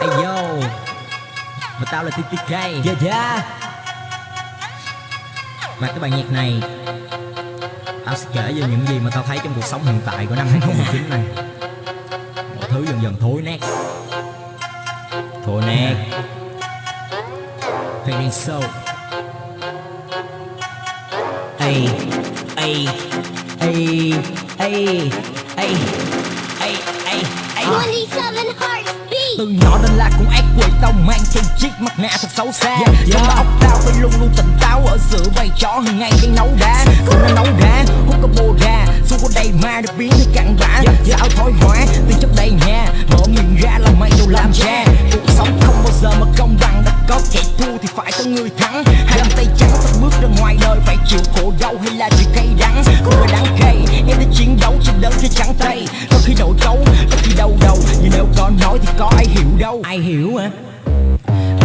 Hey yo Mà tao là TTK Yeah yeah Và cái bài nhạc này Tao sẽ kể về những gì mà tao thấy trong cuộc sống hiện tại của năm 2019 này. Mọi thứ dần dần thối nát. Thối nát. Soul Ây Ây Ây Ây Ây Ây Từ nhỏ đến là cũng ác quỷ tao mang trên chiếc mặt nạ thật xấu xa. Yeah, yeah. Trong óc tao phải luôn luôn tỉnh táo ở giữa bầy chó hàng ngày đang nấu đá. Cũng đã nấu đá, hút có bồ ra Xung có đầy ma được biến thành cặn bã Yeah, yeah. Sao thói hóa, từ chấp đầy nhà. Mở miệng ra là mày đâu làm cha. Cuộc sống không bao giờ mà công bằng Đã có kẻ thua thì phải có người thắng. Hai bàn tay trắng sắp bước ra ngoài đời Phải chịu khổ đau hay là chịu cay đắng. Có người đáng cay, em đã chiến đấu trên đớn trên trắng tay. Có khi nổi cấu, nói thì có ai hiểu đâu. Ai hiểu hả?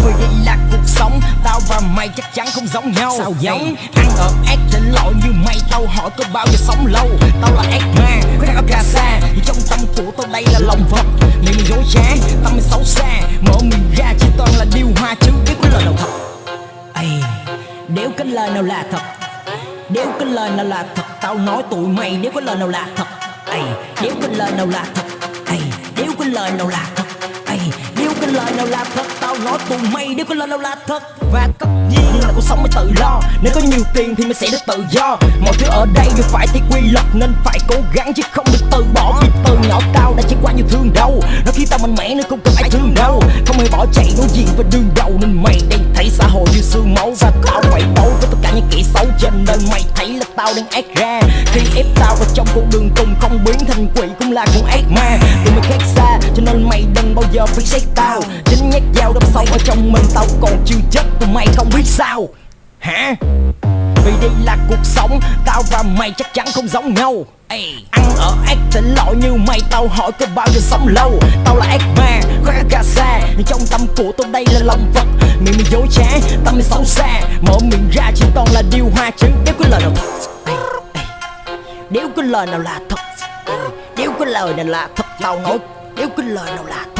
Vì đây là cuộc sống Tao và mày chắc chắn không giống nhau. Sao vậy? Ăn ở ác trên lỗi như mày Tao hỏi có bao giờ sống lâu? Tao là ác ma, đang ở cà sa Nhưng trong tâm của tao đây là lòng vật Miệng mày dối trá, tâm mày xấu xa. Mở miệng ra chỉ toàn là điều hoa chứ biết có lời nào thật. Ây Nếu cái lời nào là thật Nếu cái lời nào là thật Tao nói tụi mày nếu có lời nào là thật. Ây Nếu cái lời nào là thật Ây Nếu cái lời nào là thật Ây Nếu cái lời nào là thật, Tao nói tụi mày nếu cái lời nào là thật. Và tất nhiên là cuộc sống mới tự lo Nếu có nhiều tiền thì mình sẽ được tự do. Mọi thứ ở đây đều phải theo quy luật, Nên phải cố gắng chứ không được từ bỏ, Vì từ nhỏ tao đã trải qua nhiều thương đau. Nó khi tao mạnh mẽ nên không cần ai thương đâu Không hề bỏ chạy đối diện với đường đầu Cho nên mày thấy là tao đang ác ra. Khi ép tao vào trong con đường cùng Không biến thành quỷ cũng là con ác ma. Tụi mày khác xa, cho nên mày đừng bao giờ phải xét tao. Chính nhát dao đâm sâu ở trong mình Tao còn chưa chết, tụi mày không biết sao. Hả? Vì đây là cuộc sống Tao và mày chắc chắn không giống nhau. Ê, Ăn ở ác tỉnh lỗi như mày Tao hỏi có bao giờ sống lâu. Tao là ác ma, có cả cà xa. Nhưng trong tâm của tao đây là lòng vật Miệng mày dối trá, tâm mày xấu xa. Mở miệng ra chỉ toàn là điều hoa chứ. Nếu có lời nào thật Ê, ê. Nếu có lời nào là thật Ê, Nếu có lời nào là thật Tao nói. Nếu có lời nào là thật.